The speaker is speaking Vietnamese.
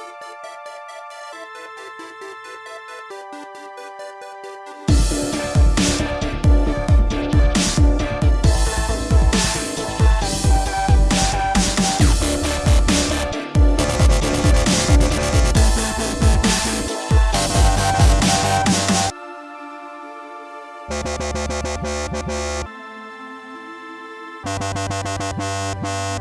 We'll be right back.